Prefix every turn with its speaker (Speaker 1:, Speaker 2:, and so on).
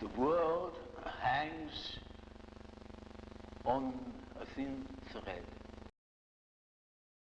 Speaker 1: the world hangs on a thin thread.